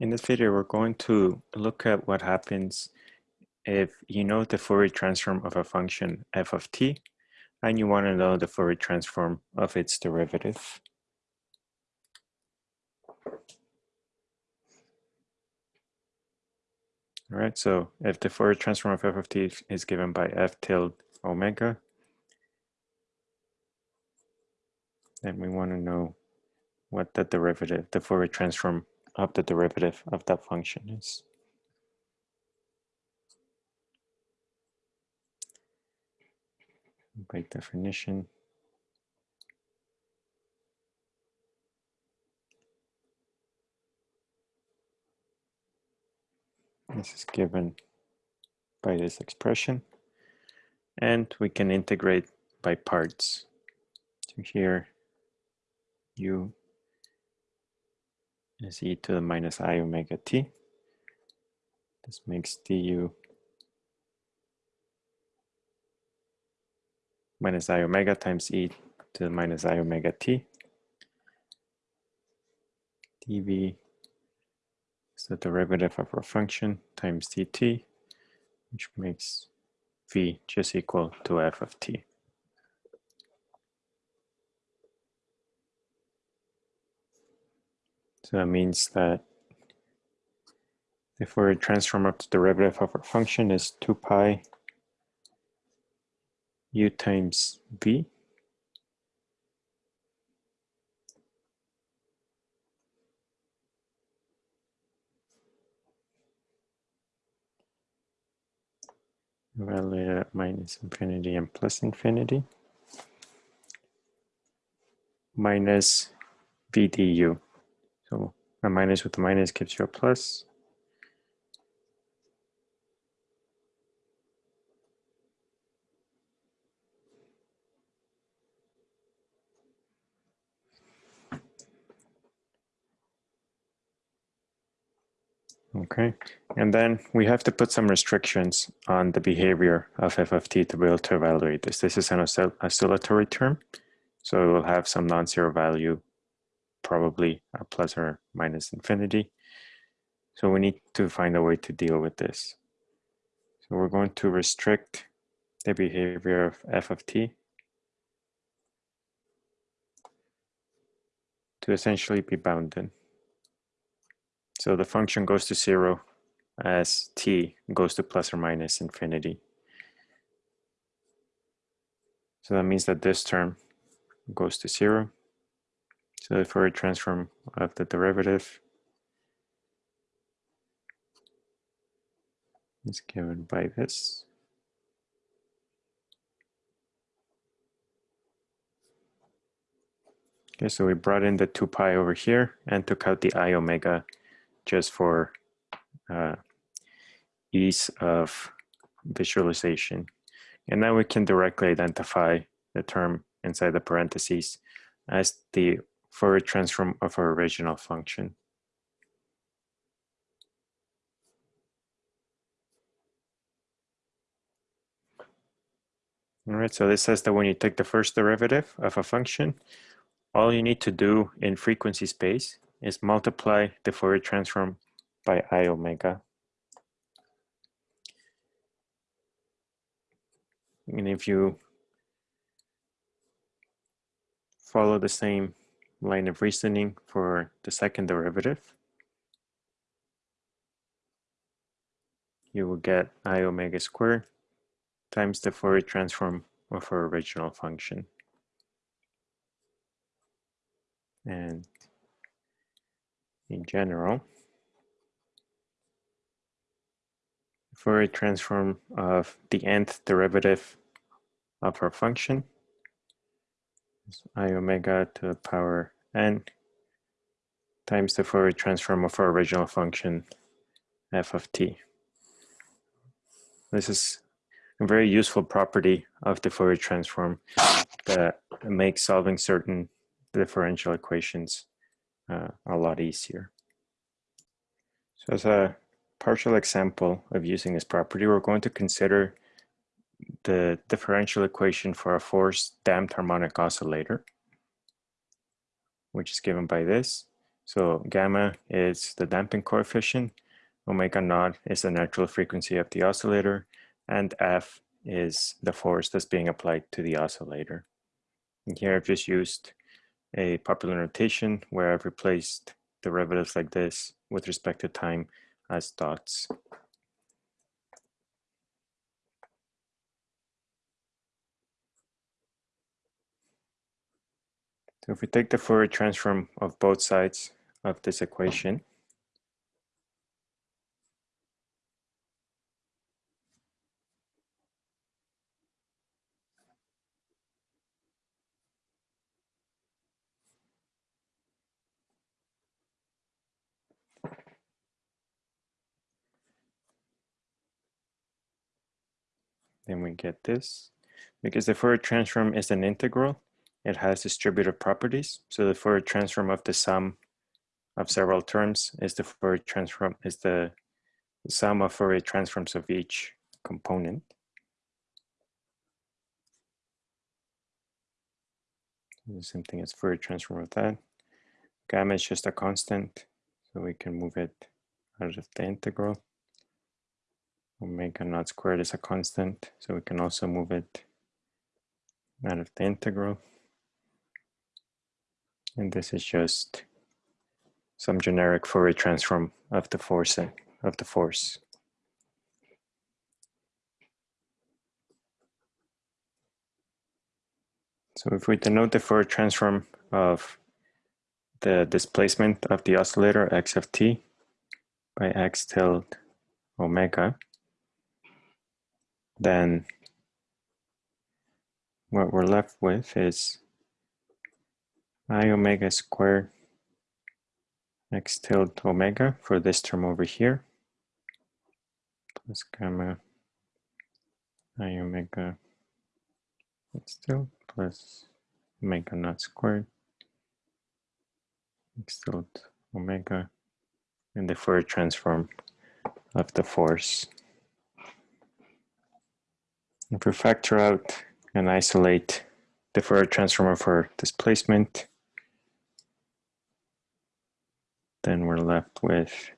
In this video, we're going to look at what happens if you know the Fourier transform of a function f of t, and you want to know the Fourier transform of its derivative. All right, so if the Fourier transform of f of t is given by f tilde omega, then we want to know what the derivative, the Fourier transform of the derivative of that function is. By definition, this is given by this expression and we can integrate by parts. So here u is e to the minus i omega t. This makes du minus i omega times e to the minus i omega t. dv is the derivative of our function times dt, which makes v just equal to f of t. So that means that if we transform of the derivative of our function is 2 pi u times v evaluated at minus infinity and plus infinity minus v du. So a minus with a minus gives you a plus. Okay, and then we have to put some restrictions on the behavior of f of t to be able to evaluate this. This is an oscillatory term, so it will have some non-zero value probably a plus or minus infinity. So we need to find a way to deal with this. So we're going to restrict the behavior of f of t to essentially be bounded. So the function goes to zero as t goes to plus or minus infinity. So that means that this term goes to zero so the Fourier transform of the derivative is given by this. Okay, so we brought in the 2 pi over here and took out the i omega just for uh, ease of visualization. And now we can directly identify the term inside the parentheses as the Fourier transform uh, of our original function. All right, so this says that when you take the first derivative of a function, all you need to do in frequency space is multiply the Fourier transform by i omega. And if you follow the same line of reasoning for the second derivative. You will get i omega squared times the Fourier transform of our original function. And in general, Fourier transform of the nth derivative of our function i omega to the power n times the Fourier transform of our original function f of t. This is a very useful property of the Fourier transform that makes solving certain differential equations uh, a lot easier. So as a partial example of using this property, we're going to consider the differential equation for a forced damped harmonic oscillator, which is given by this. So gamma is the damping coefficient, omega naught is the natural frequency of the oscillator, and F is the force that's being applied to the oscillator. And here I've just used a popular notation where I've replaced derivatives like this with respect to time as dots. So if we take the Fourier transform of both sides of this equation, then we get this. Because the Fourier transform is an integral, it has distributive properties. So the Fourier transform of the sum of several terms is the Fourier transform is the sum of Fourier transforms of each component. The same thing as Fourier transform of that. Gamma is just a constant, so we can move it out of the integral. Omega naught squared is a constant, so we can also move it out of the integral. And this is just some generic Fourier transform of the force uh, of the force. So if we denote the Fourier transform of the displacement of the oscillator x of t by x tilde omega, then what we're left with is i omega squared x tilde omega for this term over here plus gamma i omega x tilde plus omega naught squared x tilde omega and the Fourier transform of the force. If we factor out and isolate the Fourier transform for displacement, then we're left with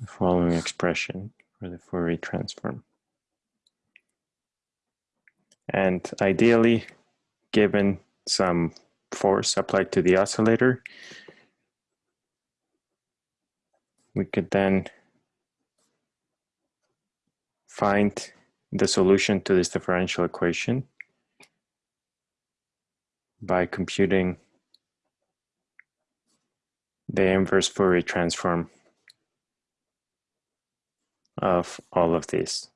the following expression for the Fourier transform. And ideally, given some force applied to the oscillator, we could then find the solution to this differential equation by computing the inverse Fourier transform of all of these.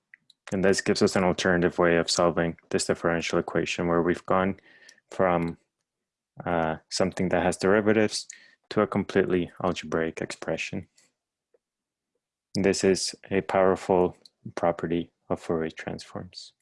And this gives us an alternative way of solving this differential equation where we've gone from uh, something that has derivatives to a completely algebraic expression. This is a powerful property of Fourier transforms.